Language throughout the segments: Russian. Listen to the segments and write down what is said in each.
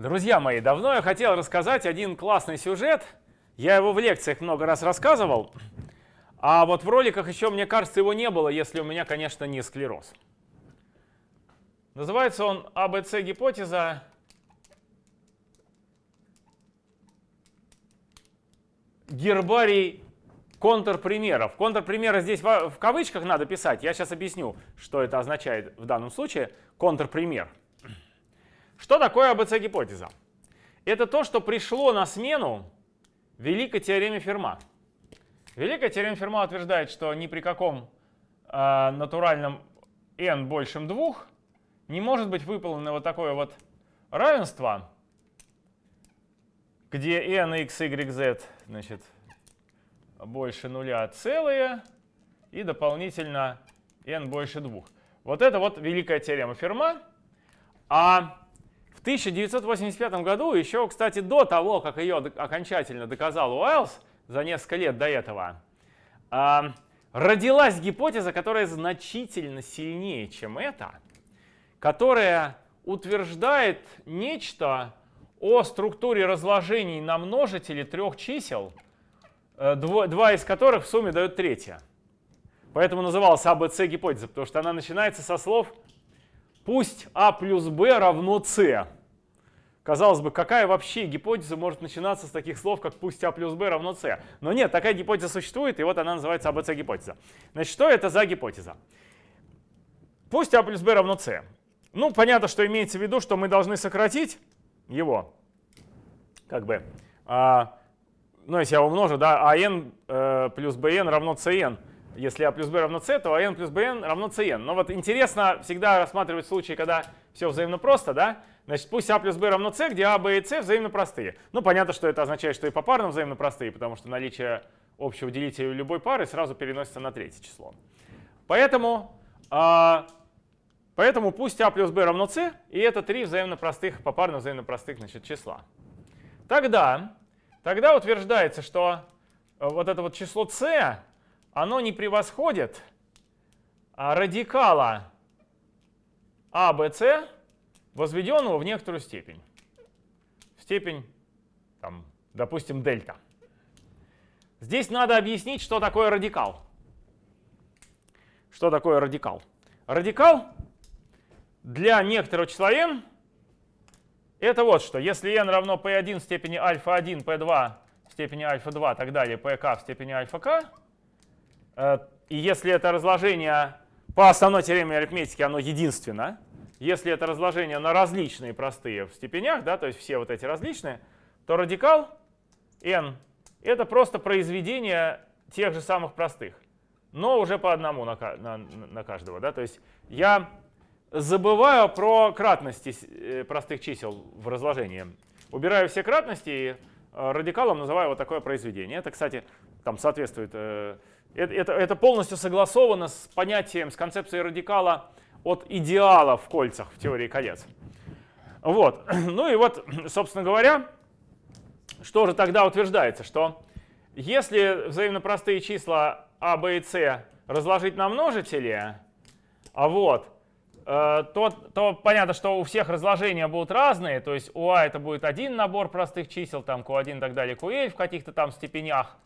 Друзья мои, давно я хотел рассказать один классный сюжет. Я его в лекциях много раз рассказывал. А вот в роликах еще, мне кажется, его не было, если у меня, конечно, не склероз. Называется он АБЦ-гипотеза гербарий контрпримеров. Контрпримеры здесь в кавычках надо писать. Я сейчас объясню, что это означает в данном случае. Контрпример. Что такое АБЦ-гипотеза? Это то, что пришло на смену великой теореме Ферма. Великая теорема Ферма утверждает, что ни при каком э, натуральном n большем 2 не может быть выполнено вот такое вот равенство, где n, x, y, z значит, больше нуля целые и дополнительно n больше 2. Вот это вот великая теорема Ферма. А в 1985 году, еще, кстати, до того, как ее окончательно доказал Уайлз, за несколько лет до этого, родилась гипотеза, которая значительно сильнее, чем эта, которая утверждает нечто о структуре разложений на множители трех чисел, э, два из которых в сумме дают третье. Поэтому называлась АБЦ гипотеза, потому что она начинается со слов «пусть А плюс Б равно С». Казалось бы, какая вообще гипотеза может начинаться с таких слов, как пусть А плюс Б равно С? Но нет, такая гипотеза существует, и вот она называется АБЦ-гипотеза. Значит, что это за гипотеза? Пусть А плюс Б равно С. Ну, понятно, что имеется в виду, что мы должны сократить его, как бы, а, ну, если я умножу, да, АН э, плюс БН равно СН. Если А плюс Б равно С, то АН плюс БН равно СН. Но вот интересно всегда рассматривать случаи, когда все взаимно просто, да? Значит, пусть А плюс Б равно С, где А, Б и С взаимно простые. Ну, понятно, что это означает, что и по парным взаимно простые, потому что наличие общего делителя любой пары сразу переносится на третье число. Поэтому, а, поэтому пусть А плюс Б равно С, и это три взаимно простых, попарно взаимно простых значит, числа. Тогда, тогда утверждается, что э, вот это вот число С, оно не превосходит а радикала А, Б, С, возведенного в некоторую степень. В степень, там, допустим, дельта. Здесь надо объяснить, что такое радикал. Что такое радикал? Радикал для некоторого числа n это вот что. Если n равно p1 в степени альфа-1, p2 в степени альфа-2 и так далее, pk в степени альфа-k, э, и если это разложение по основной теореме арифметики, оно единственно, если это разложение на различные простые в степенях, да, то есть все вот эти различные, то радикал n — это просто произведение тех же самых простых, но уже по одному на, на, на каждого. Да? То есть я забываю про кратности э, простых чисел в разложении. Убираю все кратности и э, радикалом называю вот такое произведение. Это, кстати, там соответствует... Это, это полностью согласовано с понятием, с концепцией радикала от идеала в кольцах в теории колец. Вот. Ну и вот, собственно говоря, что же тогда утверждается, что если взаимно простые числа а, b и c разложить на множители, а вот, э, то, то понятно, что у всех разложения будут разные, то есть у а это будет один набор простых чисел, там q1 и так далее, ql в каких-то там степенях,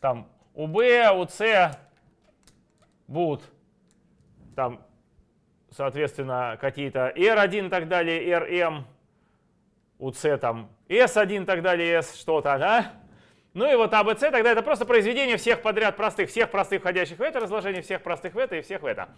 там у b, у c будут там соответственно, какие-то R1 и так далее, RM, у C там S1 и так далее, S что-то, да? Ну и вот ABC а, тогда это просто произведение всех подряд простых, всех простых входящих в это, разложение всех простых в это и всех в это.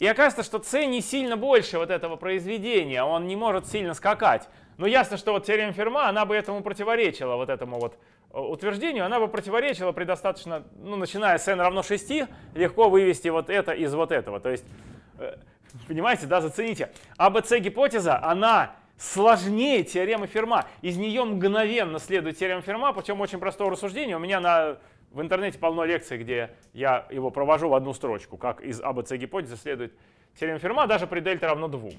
И оказывается, что C не сильно больше вот этого произведения, он не может сильно скакать. Но ясно, что вот теорема Ферма, она бы этому противоречила, вот этому вот утверждению, она бы противоречила при достаточно, ну, начиная с n равно 6, легко вывести вот это из вот этого. То есть э, Понимаете, да, зацените. АБЦ-гипотеза, она сложнее теоремы Ферма. Из нее мгновенно следует теорема Ферма, причем очень простое рассуждение. У меня на, в интернете полно лекций, где я его провожу в одну строчку, как из АБЦ-гипотезы следует теорема Ферма, даже при дельте равно 2.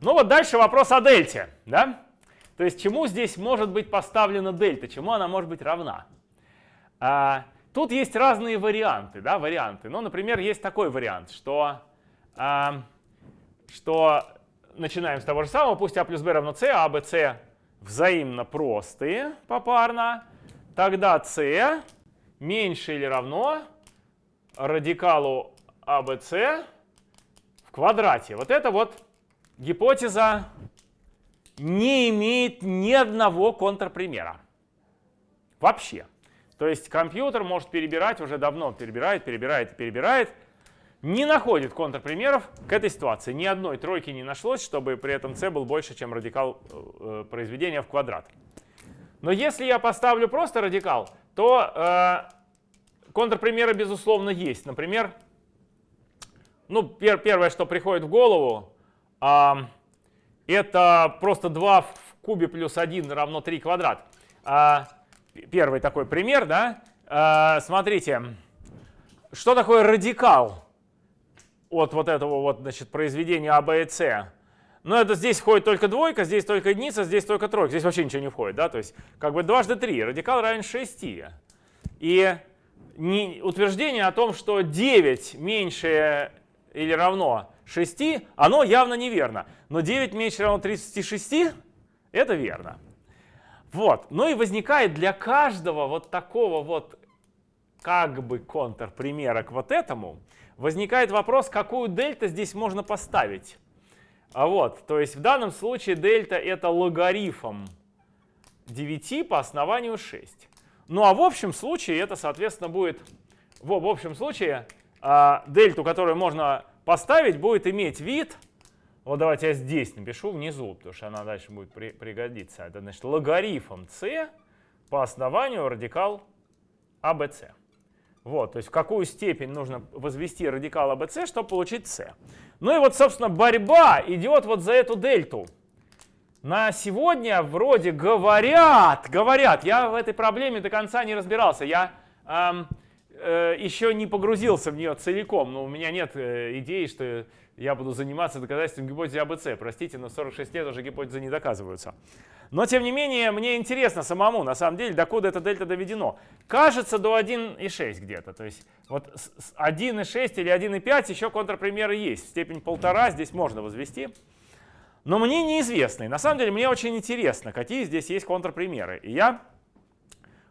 Ну вот дальше вопрос о дельте. Да? То есть чему здесь может быть поставлена дельта, чему она может быть равна? А, тут есть разные варианты. Да, варианты. Ну, например, есть такой вариант, что что начинаем с того же самого. Пусть а плюс b равно c, а b, c взаимно простые попарно. Тогда c меньше или равно радикалу ABC в квадрате. Вот это вот гипотеза не имеет ни одного контрпримера. Вообще. То есть компьютер может перебирать, уже давно перебирает, перебирает и перебирает, не находит контрпримеров к этой ситуации. Ни одной тройки не нашлось, чтобы при этом c был больше, чем радикал э, произведения в квадрат. Но если я поставлю просто радикал, то э, контрпримеры, безусловно, есть. Например, ну, пер первое, что приходит в голову, э, это просто 2 в кубе плюс 1 равно 3 квадрат. Э, первый такой пример, да? Э, смотрите, что такое радикал от вот этого вот, значит, произведения А, Б и С? Но ну, это здесь входит только двойка, здесь только единица, здесь только тройка. Здесь вообще ничего не входит, да? То есть как бы дважды три. Радикал равен 6. И не, утверждение о том, что 9 меньше или равно 6, оно явно неверно. Но 9 меньше равно 36 — это верно. Вот. Ну и возникает для каждого вот такого вот как бы контрпримера к вот этому, возникает вопрос, какую дельта здесь можно поставить. А вот, то есть в данном случае дельта это логарифм 9 по основанию 6. Ну а в общем случае это, соответственно, будет, в, в общем случае, а, дельту, которую можно поставить, будет иметь вид, вот давайте я здесь напишу внизу, потому что она дальше будет при, пригодиться. Это значит логарифм c по основанию радикал ABC. А, вот, то есть в какую степень нужно возвести радикал ABC, а, чтобы получить c. Ну и вот, собственно, борьба идет вот за эту дельту. На сегодня вроде говорят, говорят, я в этой проблеме до конца не разбирался, я эм, э, еще не погрузился в нее целиком, но у меня нет э, идеи, что я буду заниматься доказательством гипотезы АБЦ. Простите, но 46 лет уже гипотезы не доказываются. Но, тем не менее, мне интересно самому, на самом деле, докуда это дельта доведено. Кажется, до 1,6 где-то. То есть вот 1,6 или 1,5 еще контрпримеры есть. Степень полтора здесь можно возвести. Но мне неизвестно. на самом деле, мне очень интересно, какие здесь есть контрпримеры. И я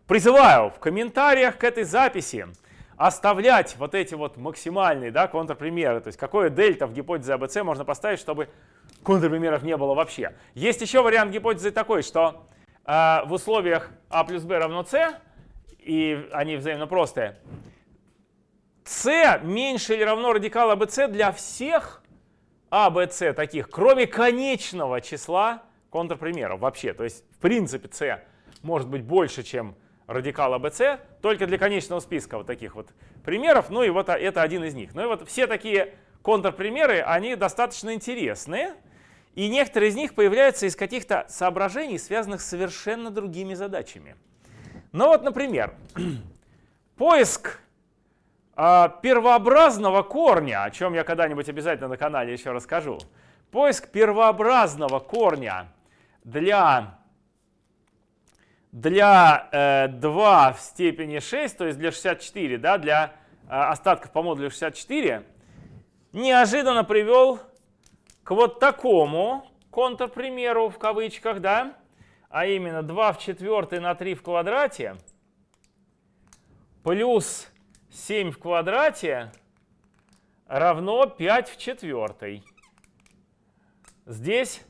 призываю в комментариях к этой записи оставлять вот эти вот максимальные да, контрпримеры, то есть какое дельта в гипотезе АБЦ можно поставить, чтобы контрпримеров не было вообще. Есть еще вариант гипотезы такой, что э, в условиях А плюс Б равно С, и они взаимно простые, С меньше или равно радикал АБЦ для всех АБЦ таких, кроме конечного числа контрпримеров вообще. То есть в принципе С может быть больше, чем радикал АБЦ, только для конечного списка вот таких вот примеров, ну и вот это один из них. Ну и вот все такие контрпримеры, они достаточно интересные, и некоторые из них появляются из каких-то соображений, связанных с совершенно другими задачами. Ну вот, например, поиск э, первообразного корня, о чем я когда-нибудь обязательно на канале еще расскажу. Поиск первообразного корня для для э, 2 в степени 6, то есть для 64, да, для э, остатков по модулю 64, неожиданно привел к вот такому контрпримеру в кавычках, да, а именно 2 в четвертой на 3 в квадрате плюс 7 в квадрате равно 5 в четвертой. Здесь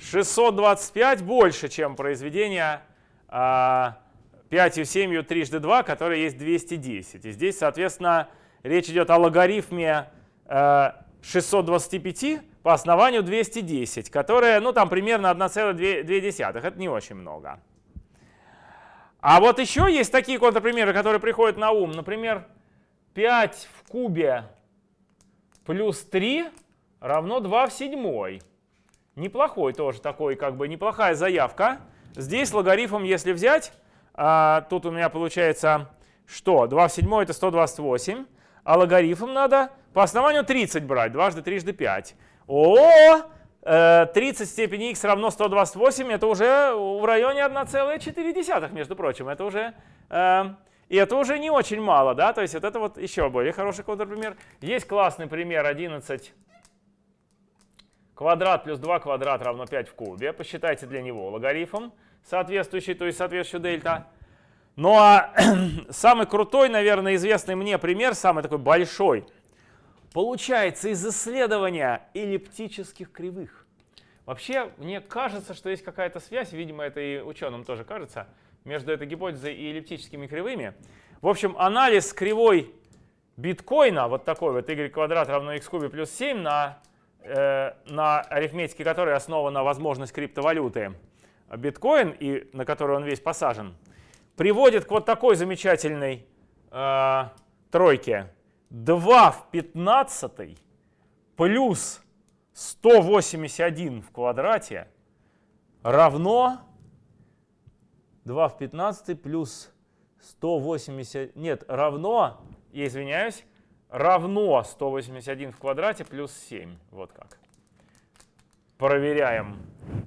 625 больше, чем произведение 5 и 7 трижды 2, которое есть 210. И здесь, соответственно, речь идет о логарифме 625 э, по основанию 210, которое, ну, там примерно 1,2. Это не очень много. А вот еще есть такие контрпримеры, которые приходят на ум. Например, 5 в кубе плюс 3 равно 2 в седьмой. Неплохой тоже такой, как бы неплохая заявка. Здесь логарифм, если взять, а, тут у меня получается что? 2 в 7 это 128, а логарифм надо по основанию 30 брать, дважды трижды 5. О, 30 в степени x равно 128, это уже в районе 1,4, между прочим. Это уже, э, и это уже не очень мало, да, то есть вот это вот еще более хороший контрпример. Есть классный пример 11 квадрат плюс 2 квадрат равно 5 в кубе. Посчитайте для него логарифм соответствующий, то есть соответствующий дельта. Ну а самый крутой, наверное, известный мне пример, самый такой большой, получается из исследования эллиптических кривых. Вообще, мне кажется, что есть какая-то связь, видимо, это и ученым тоже кажется, между этой гипотезой и эллиптическими кривыми. В общем, анализ кривой биткоина, вот такой вот y квадрат равно x кубе плюс 7, на, э, на арифметике которой основана возможность криптовалюты биткоин, и на которой он весь посажен, приводит к вот такой замечательной э, тройке. 2 в 15 плюс 181 в квадрате равно 2 в 15 плюс 180, нет, равно, я извиняюсь, равно 181 в квадрате плюс 7. Вот как. Проверяем.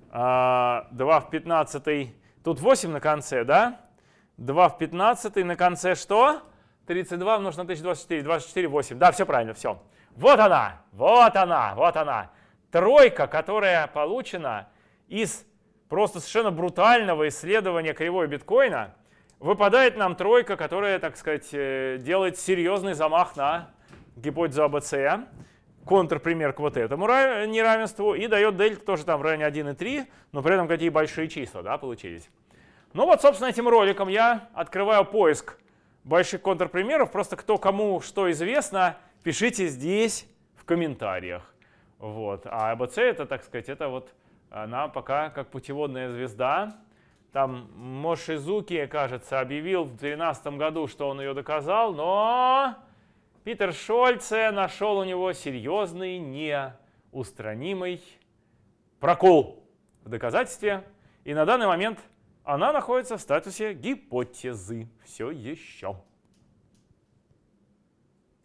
2 а, в 15, тут 8 на конце, да? 2 в 15 на конце что? 32 умножить на 1024, 24, 8. Да, все правильно, все. Вот она, вот она, вот она тройка, которая получена из просто совершенно брутального исследования кривой биткоина, выпадает нам тройка, которая, так сказать, э, делает серьезный замах на гипотезу АБЦ, контрпример к вот этому неравенству, и дает дельта тоже там в районе 1,3, но при этом какие большие числа да, получились. Ну вот, собственно, этим роликом я открываю поиск больших контрпримеров. Просто кто кому что известно, пишите здесь в комментариях. Вот. А АБЦ это, так сказать, это вот она пока как путеводная звезда. Там Мошизуки, кажется, объявил в 2012 году, что он ее доказал, но Питер Шольце нашел у него серьезный, неустранимый прокол в доказательстве. И на данный момент она находится в статусе гипотезы все еще.